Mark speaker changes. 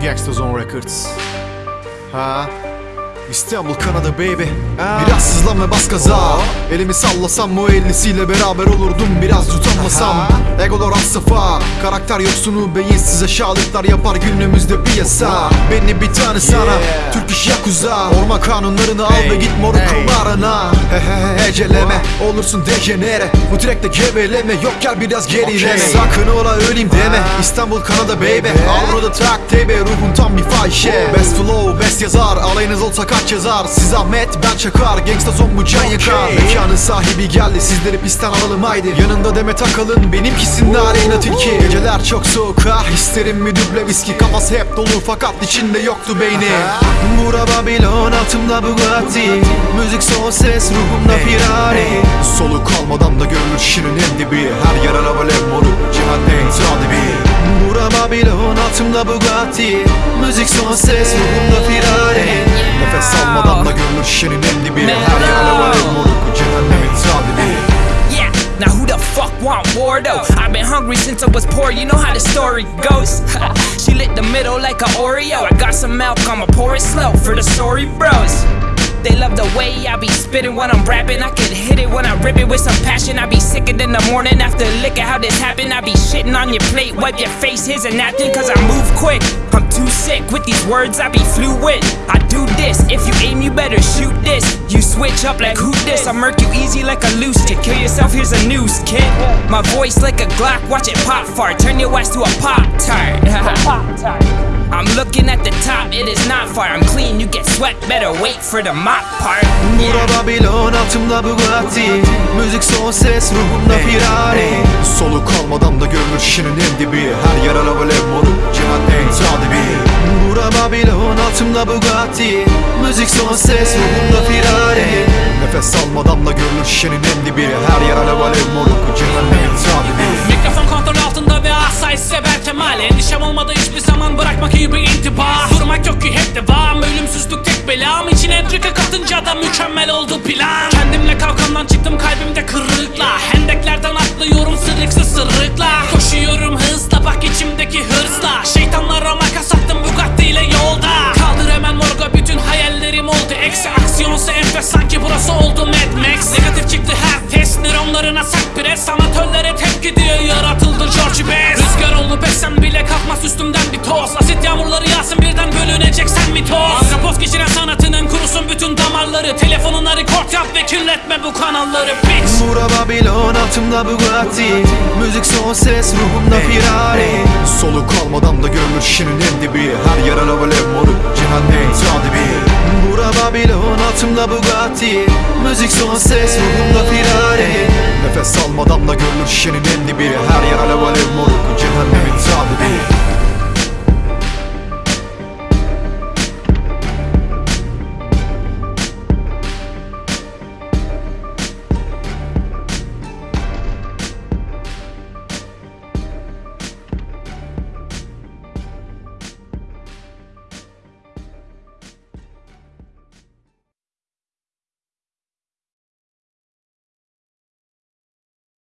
Speaker 1: Gangsters on Records. Huh? İstanbul Kanada baby. Biraz sızlan ve bas gaza. Elimi sallasam o ellisiyle beraber olurdum Biraz utanmasam Egolar az safa Karakter yoksunu beyinsiz aşağılıklar yapar günümüzde piyasa. Beni bir tane sana Türk iş yakuza. Orman kanunlarını al ve git moruk kumarına He he he heceleme Olursun dejenere. Bu trackte geveleme. Yok gel biraz gerileme Sakın ola öleyim deme. İstanbul Kanada baby. Avroda tak tebe Ruhun tam bir fahişe. Best flow best yazar. Alayınız olsa kaç yazar Siz Ahmet ben Çakar. Gangsta son bu can yakar. Mekanın sahibi geldi Sizleri pistten alalım haydi. Yanında Demet Akalın Benimkisi nareyna tilki. Geceler çok soğuk ah isterim mi duble viski. Kafası hep dolu fakat içinde yoktu beyni. Bura Babylon altımda Bugatti. Müzik son ses ruhumda Ferrari. Soluk kalmadan da görülür şirin en dibi Her yer araba lev moruk cehennem Bura Babylon altımda Bugatti Müzik son ses ruhumda Ferrari Nefes almadan da görülür en dibi Her yer araba lev moruk cehennem tadibi
Speaker 2: Yeah, now who the fuck want war though? I've been hungry since I was poor, you know how the story goes. she lit the middle like a Oreo. I got some milk, I'ma pour it slow for the story bros. They love the way I be spitting when I'm rapping. I could hit it when I rip it with some passion. I be sicker than the morning after at how this happened. I be shitting on your plate, wipe your face, here's a napkin, cause I move quick. I'm too sick with these words, I be fluid. I do this, if you aim, you better shoot this. You switch up like who this? I murk you easy like a loose stick. Kill yourself, here's a noose, kid. My voice like a Glock, watch it pop fart. Turn your ass to a pop tart. I'm looking at the top, it is not far. I'm clean, you get sweat, better wait for the mop part.
Speaker 1: Bura Babylon altımda Bugatti. Müzik son ses ruhumda Ferrari Soluk kalmadan da görülür şirin en dibi. Her yer araba lev moruk cehennem tadibi Bura Babylon altımda Bugatti. Müzik son ses ruhumda Ferrari Nefes almadan da görülür şirin en dibi. Her yer araba lev moruk cehennem tadibi
Speaker 3: sever kemal Endişem olmadı hiçbir zaman bırakmak iyi bir intiba Durmak yok ki hep devam. Ölümsüzlük tek belam. İçine entrika katınca da mükemmel oldu plan. Kendimle kavkamdan çıktım kalbimde kırıkla Hendeklerden atlıyorum sırıksız sırıkla. Koşuyorum hızla bak içimdeki hırsla. Şeytanlara makas attım Bugatti ile yolda. Kaldır hemen morga bütün hayallerim oldu. Eksi aksiyonsa enfes sanki burası oldu Mad Max. Negatif çıktı her test nöronlarına sak pres. Sanatöllere tepki diye yaratıldı George Best toz. Asit yağmurları yağsın birden bölüneceksen mi toz? Antropoz geçiren sanatının kurusun bütün damarları. Telefonuna rekord yap ve kirletme bu kanalları bitch.
Speaker 1: Bura Babylon altımda Bugatti. Müzik son ses ruhumda Ferrari. Soluk kalmadan da görülür şirin en dibi. Her yer araba lev moruk cehennem tadibi Bura Babylon altımda Bugatti. Müzik son ses ruhumda Ferrari. Nefes almadan da görülür şirin en dibi. Her yer araba